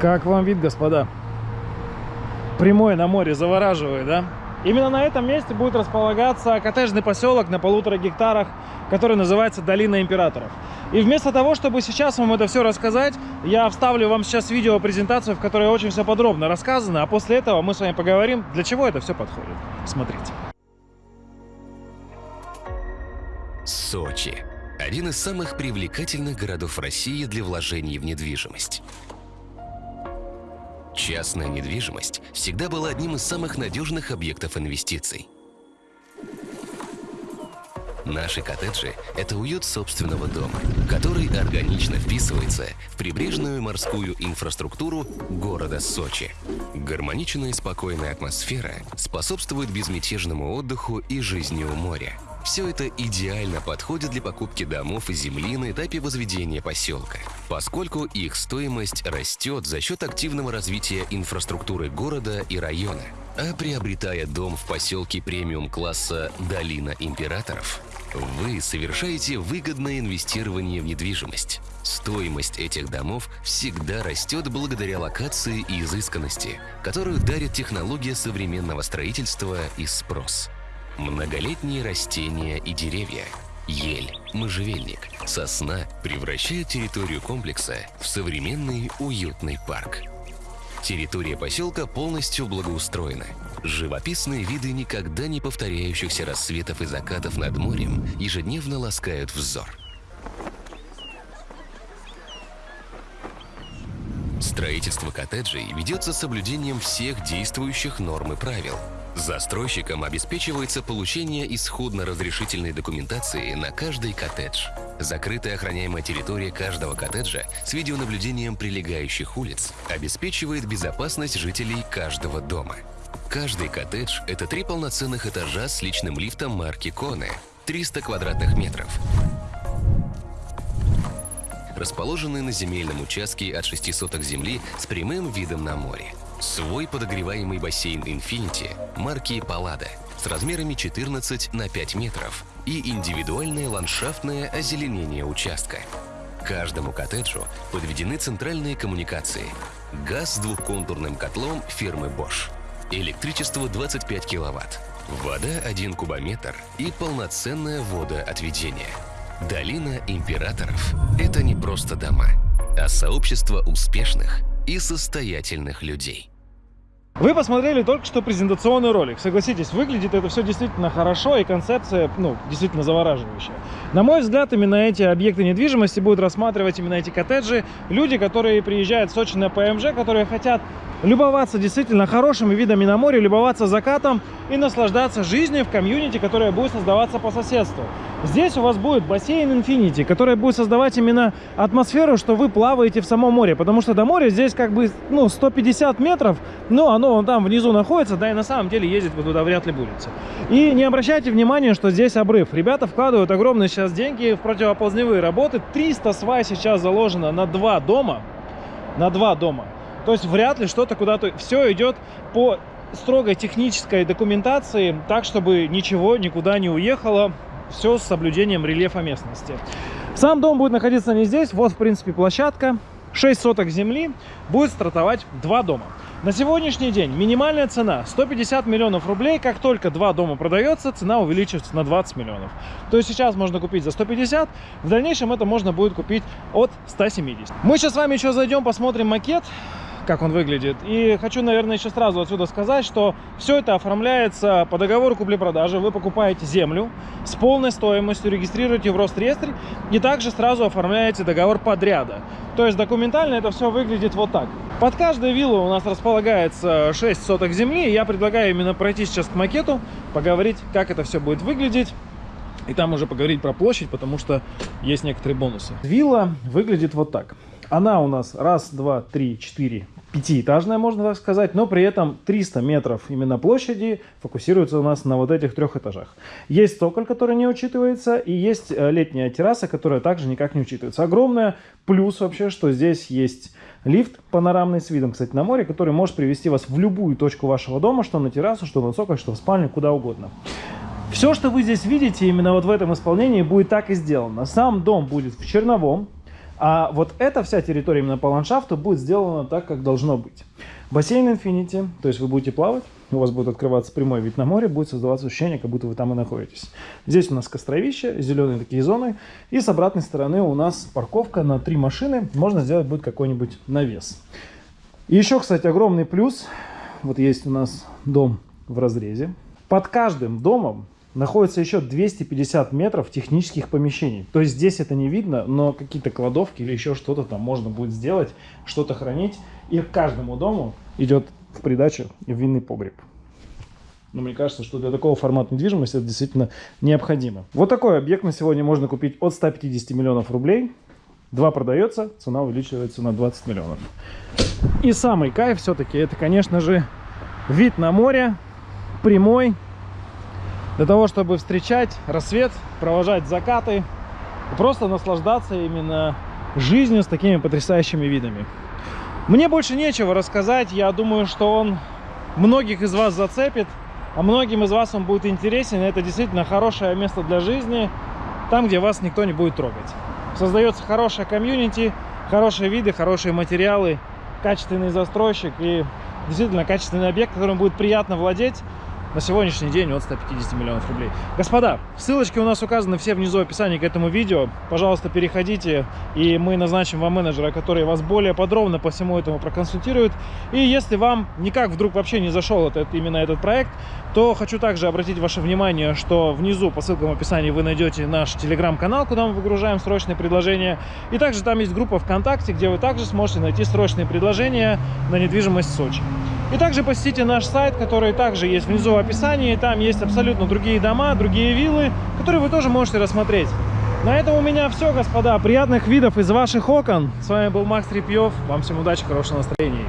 Как вам вид, господа? Прямой на море завораживает, да? Именно на этом месте будет располагаться коттеджный поселок на полутора гектарах, который называется Долина Императоров. И вместо того, чтобы сейчас вам это все рассказать, я вставлю вам сейчас видео-презентацию, в которой очень все подробно рассказано, а после этого мы с вами поговорим, для чего это все подходит. Смотрите. Сочи. Один из самых привлекательных городов России для вложений в недвижимость. Частная недвижимость всегда была одним из самых надежных объектов инвестиций. Наши коттеджи – это уют собственного дома, который органично вписывается в прибрежную морскую инфраструктуру города Сочи. Гармоничная и спокойная атмосфера способствует безмятежному отдыху и жизни у моря. Все это идеально подходит для покупки домов и земли на этапе возведения поселка, поскольку их стоимость растет за счет активного развития инфраструктуры города и района. А приобретая дом в поселке премиум-класса «Долина императоров», вы совершаете выгодное инвестирование в недвижимость. Стоимость этих домов всегда растет благодаря локации и изысканности, которую дарит технология современного строительства и спрос. Многолетние растения и деревья, ель, можжевельник, сосна превращают территорию комплекса в современный уютный парк. Территория поселка полностью благоустроена. Живописные виды никогда не повторяющихся рассветов и закатов над морем ежедневно ласкают взор. Строительство коттеджей ведется с соблюдением всех действующих норм и правил. Застройщикам обеспечивается получение исходно-разрешительной документации на каждый коттедж. Закрытая охраняемая территория каждого коттеджа с видеонаблюдением прилегающих улиц обеспечивает безопасность жителей каждого дома. Каждый коттедж – это три полноценных этажа с личным лифтом марки Коне, 300 квадратных метров, расположенные на земельном участке от 6 соток земли с прямым видом на море. Свой подогреваемый бассейн Infinity марки Паллада с размерами 14 на 5 метров и индивидуальное ландшафтное озеленение участка. Каждому коттеджу подведены центральные коммуникации. Газ с двухконтурным котлом фирмы Bosch. Электричество 25 киловатт. Вода 1 кубометр и полноценное водоотведение. Долина императоров – это не просто дома, а сообщество успешных и состоятельных людей. Вы посмотрели только что презентационный ролик. Согласитесь, выглядит это все действительно хорошо и концепция, ну, действительно завораживающая. На мой взгляд, именно эти объекты недвижимости будут рассматривать именно эти коттеджи. Люди, которые приезжают в Сочи на ПМЖ, которые хотят любоваться действительно хорошими видами на море, любоваться закатом и наслаждаться жизнью в комьюнити, которая будет создаваться по соседству. Здесь у вас будет бассейн Infinity, который будет создавать именно атмосферу, что вы плаваете в самом море, потому что до моря здесь как бы ну, 150 метров, но оно вон там внизу находится, да и на самом деле ездить вы туда вряд ли будете. И не обращайте внимания, что здесь обрыв. Ребята вкладывают огромные сейчас деньги в противоползневые работы. 300 свай сейчас заложено на два дома, на два дома. То есть вряд ли что-то куда-то... Все идет по строгой технической документации, так, чтобы ничего никуда не уехало. Все с соблюдением рельефа местности. Сам дом будет находиться не здесь. Вот, в принципе, площадка. 6 соток земли. Будет стартовать два дома. На сегодняшний день минимальная цена 150 миллионов рублей. Как только два дома продается, цена увеличивается на 20 миллионов. То есть сейчас можно купить за 150, в дальнейшем это можно будет купить от 170. Мы сейчас с вами еще зайдем, посмотрим макет как он выглядит. И хочу, наверное, еще сразу отсюда сказать, что все это оформляется по договору купли-продажи. Вы покупаете землю с полной стоимостью, регистрируете в Росреестре и также сразу оформляете договор подряда. То есть документально это все выглядит вот так. Под каждой виллой у нас располагается 6 соток земли. Я предлагаю именно пройти сейчас к макету, поговорить, как это все будет выглядеть. И там уже поговорить про площадь, потому что есть некоторые бонусы. Вилла выглядит вот так. Она у нас раз, два, три, четыре, пятиэтажная, можно так сказать, но при этом 300 метров именно площади фокусируется у нас на вот этих трех этажах. Есть цоколь, который не учитывается, и есть э, летняя терраса, которая также никак не учитывается. Огромная плюс вообще, что здесь есть лифт панорамный с видом, кстати, на море, который может привести вас в любую точку вашего дома, что на террасу, что на цоколь, что в спальню, куда угодно. Все, что вы здесь видите, именно вот в этом исполнении будет так и сделано. Сам дом будет в черновом, А вот эта вся территория именно по ландшафту будет сделана так, как должно быть. Бассейн Infinity, то есть вы будете плавать, у вас будет открываться прямой вид на море, будет создаваться ощущение, как будто вы там и находитесь. Здесь у нас костровище, зеленые такие зоны, и с обратной стороны у нас парковка на три машины, можно сделать будет какой-нибудь навес. И еще, кстати, огромный плюс, вот есть у нас дом в разрезе, под каждым домом находится еще 250 метров технических помещений. То есть здесь это не видно, но какие-то кладовки или еще что-то там можно будет сделать, что-то хранить. И к каждому дому идет в придачу винный погреб. Но мне кажется, что для такого формата недвижимости это действительно необходимо. Вот такой объект на сегодня можно купить от 150 миллионов рублей. Два продается, цена увеличивается на 20 миллионов. И самый кайф все-таки это, конечно же, вид на море, прямой, для того, чтобы встречать рассвет, провожать закаты просто наслаждаться именно жизнью с такими потрясающими видами. Мне больше нечего рассказать, я думаю, что он многих из вас зацепит, а многим из вас он будет интересен. Это действительно хорошее место для жизни, там, где вас никто не будет трогать. Создается хорошая комьюнити, хорошие виды, хорошие материалы, качественный застройщик и действительно качественный объект, которым будет приятно владеть на сегодняшний день от 150 миллионов рублей. Господа, ссылочки у нас указаны все внизу в описании к этому видео. Пожалуйста, переходите, и мы назначим вам менеджера, который вас более подробно по всему этому проконсультирует. И если вам никак вдруг вообще не зашел этот, именно этот проект, то хочу также обратить ваше внимание, что внизу по ссылкам в описании вы найдете наш телеграм-канал, куда мы выгружаем срочные предложения. И также там есть группа ВКонтакте, где вы также сможете найти срочные предложения на недвижимость Сочи. И также посетите наш сайт, который также есть внизу в описании. Там есть абсолютно другие дома, другие виллы, которые вы тоже можете рассмотреть. На этом у меня все, господа. Приятных видов из ваших окон. С вами был Макс Репьев. Вам всем удачи, хорошего настроения.